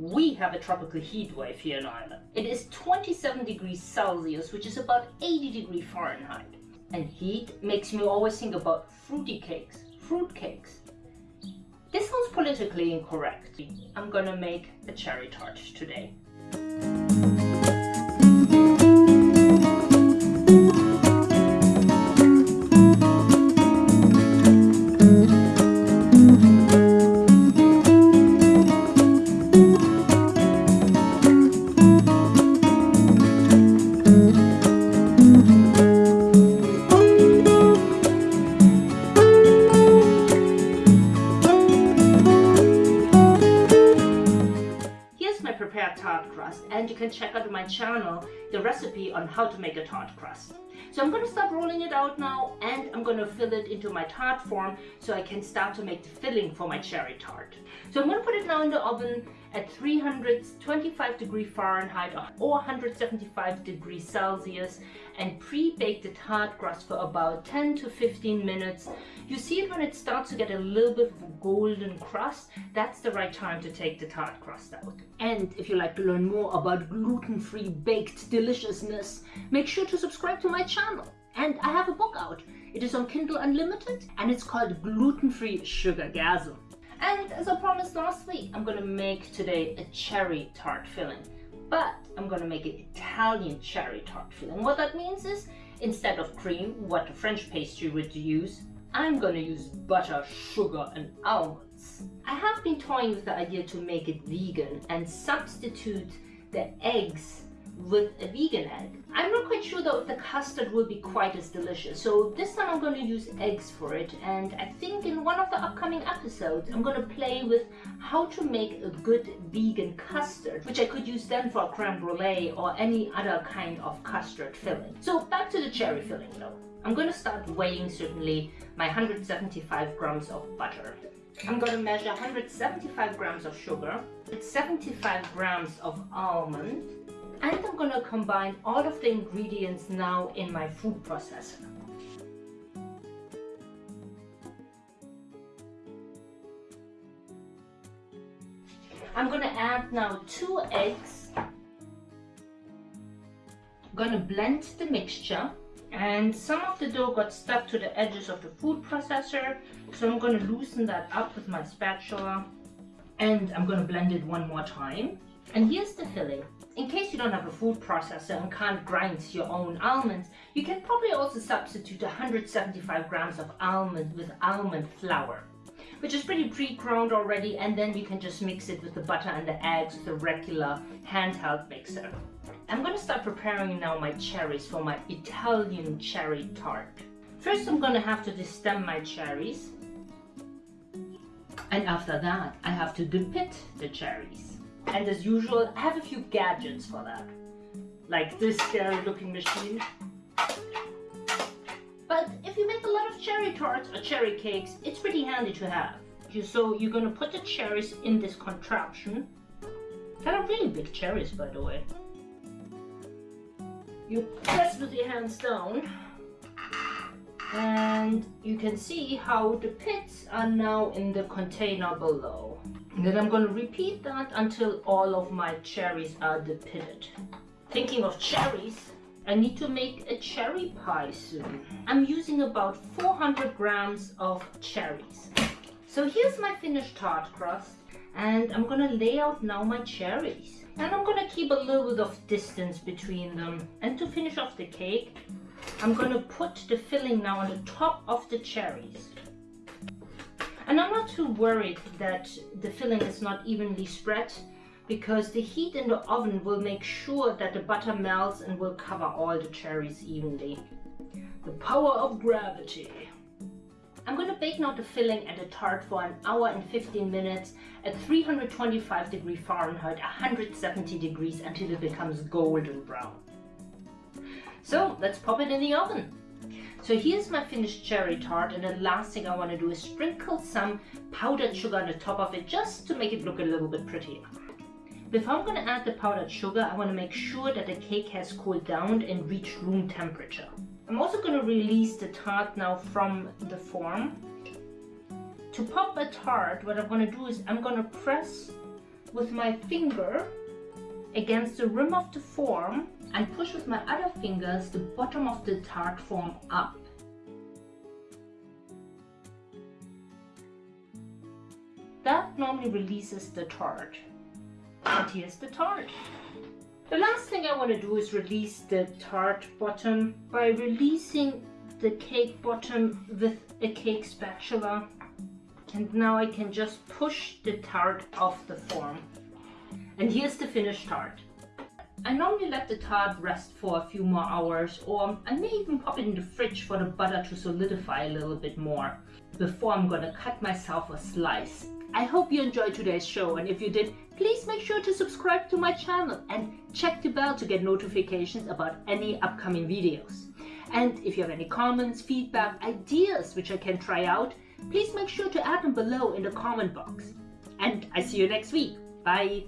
we have a tropical heat wave here in Ireland. It is 27 degrees Celsius, which is about 80 degrees Fahrenheit. And heat makes me always think about fruity cakes, fruit cakes. This sounds politically incorrect. I'm gonna make a cherry tart today. Tart crust and you can check out my channel the recipe on how to make a tart crust. So I'm going to start rolling it out now and I'm going to fill it into my tart form so I can start to make the filling for my cherry tart. So I'm going to put it now in the oven at 325 degree Fahrenheit or 175 degrees Celsius and pre-bake the tart crust for about 10 to 15 minutes. You see it when it starts to get a little bit of a golden crust, that's the right time to take the tart crust out. And if you like to learn more about gluten-free baked deliciousness, make sure to subscribe to my channel. And I have a book out. It is on Kindle Unlimited and it's called Gluten-Free Sugargasm. And as I promised last week, I'm gonna make today a cherry tart filling. But I'm gonna make an Italian cherry tart filling. What that means is, instead of cream, what a French pastry would use, I'm gonna use butter, sugar and almonds. I have been toying with the idea to make it vegan and substitute the eggs with a vegan egg. I'm not quite sure though if the custard will be quite as delicious. So this time I'm going to use eggs for it. And I think in one of the upcoming episodes, I'm going to play with how to make a good vegan custard, which I could use then for a creme brulee or any other kind of custard filling. So back to the cherry filling though. I'm going to start weighing certainly my 175 grams of butter. I'm going to measure 175 grams of sugar, 75 grams of almond, and I'm to combine all of the ingredients now in my food processor. I'm to add now two eggs. I'm to blend the mixture. And some of the dough got stuck to the edges of the food processor. So I'm to loosen that up with my spatula. And I'm to blend it one more time. And here's the filling in case you don't have a food processor and can't grind your own almonds, you can probably also substitute 175 grams of almond with almond flour, which is pretty pre-ground already, and then you can just mix it with the butter and the eggs with a regular handheld mixer. I'm going to start preparing now my cherries for my Italian cherry tart. First I'm going to have to destem my cherries. And after that, I have to depit the cherries. And as usual, I have a few gadgets for that. Like this scary looking machine. But if you make a lot of cherry tarts or cherry cakes, it's pretty handy to have. So you're gonna put the cherries in this contraption. Kind of really big cherries, by the way. You press with your hands down and you can see how the pits are now in the container below. And then I'm going to repeat that until all of my cherries are depitted. Thinking of cherries, I need to make a cherry pie soon. I'm using about 400 grams of cherries. So here's my finished tart crust and I'm gonna lay out now my cherries. And I'm gonna keep a little bit of distance between them. And to finish off the cake, I'm gonna put the filling now on the top of the cherries. And I'm not too worried that the filling is not evenly spread because the heat in the oven will make sure that the butter melts and will cover all the cherries evenly. The power of gravity. I'm going to bake now the filling and the tart for an hour and 15 minutes at 325 degrees Fahrenheit, 170 degrees until it becomes golden brown. So let's pop it in the oven. So here's my finished cherry tart and the last thing I want to do is sprinkle some powdered sugar on the top of it just to make it look a little bit prettier. Before I'm going to add the powdered sugar, I want to make sure that the cake has cooled down and reached room temperature. I'm also going to release the tart now from the form. To pop a tart, what I'm going to do is I'm going to press with my finger against the rim of the form and push with my other fingers the bottom of the tart form up. That normally releases the tart. And here's the tart. The last thing I want to do is release the tart bottom by releasing the cake bottom with a cake spatula. And now I can just push the tart off the form. And here's the finished tart. I normally let the tart rest for a few more hours or I may even pop it in the fridge for the butter to solidify a little bit more before I'm gonna cut myself a slice. I hope you enjoyed today's show and if you did, please make sure to subscribe to my channel and check the bell to get notifications about any upcoming videos. And if you have any comments, feedback, ideas which I can try out, please make sure to add them below in the comment box. And I see you next week. Bye!